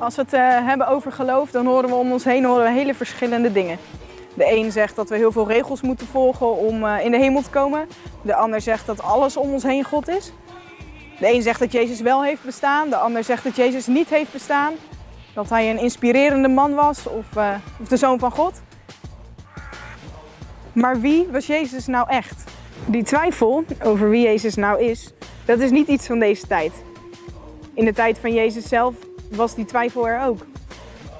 als we het eh, hebben over geloof, dan horen we om ons heen horen we hele verschillende dingen. De een zegt dat we heel veel regels moeten volgen om eh, in de hemel te komen. De ander zegt dat alles om ons heen God is. De een zegt dat Jezus wel heeft bestaan, de ander zegt dat Jezus niet heeft bestaan. Dat hij een inspirerende man was of, eh, of de zoon van God. Maar wie was Jezus nou echt? Die twijfel over wie Jezus nou is, dat is niet iets van deze tijd. In de tijd van Jezus zelf was die twijfel er ook.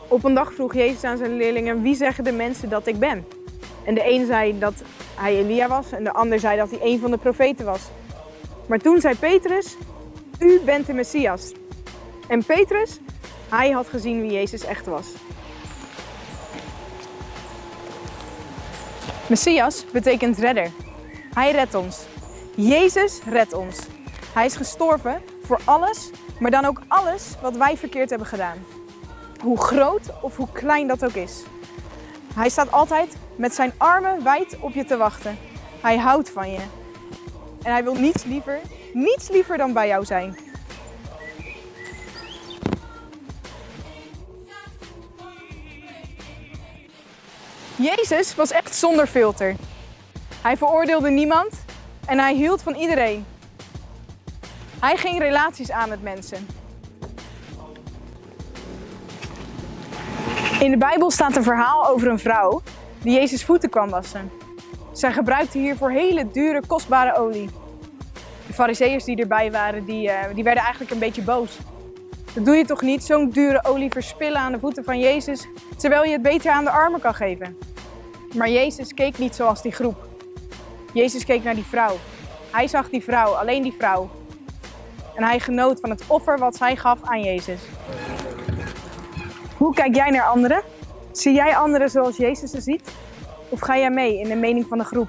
Op een dag vroeg Jezus aan zijn leerlingen: Wie zeggen de mensen dat ik ben? En de een zei dat hij Elia was en de ander zei dat hij een van de profeten was. Maar toen zei Petrus: U bent de Messias. En Petrus, hij had gezien wie Jezus echt was. Messias betekent redder. Hij redt ons. Jezus redt ons. Hij is gestorven voor alles, maar dan ook alles wat wij verkeerd hebben gedaan. Hoe groot of hoe klein dat ook is. Hij staat altijd met zijn armen wijd op je te wachten. Hij houdt van je. En hij wil niets liever, niets liever dan bij jou zijn. Jezus was echt zonder filter. Hij veroordeelde niemand en hij hield van iedereen. Hij ging relaties aan met mensen. In de Bijbel staat een verhaal over een vrouw die Jezus voeten kwam wassen. Zij gebruikte hiervoor hele dure, kostbare olie. De fariseeërs die erbij waren, die, uh, die werden eigenlijk een beetje boos. Dat doe je toch niet, zo'n dure olie verspillen aan de voeten van Jezus, terwijl je het beter aan de armen kan geven. Maar Jezus keek niet zoals die groep. Jezus keek naar die vrouw. Hij zag die vrouw, alleen die vrouw. En hij genoot van het offer wat zij gaf aan Jezus. Hoe kijk jij naar anderen? Zie jij anderen zoals Jezus ze ziet? Of ga jij mee in de mening van de groep?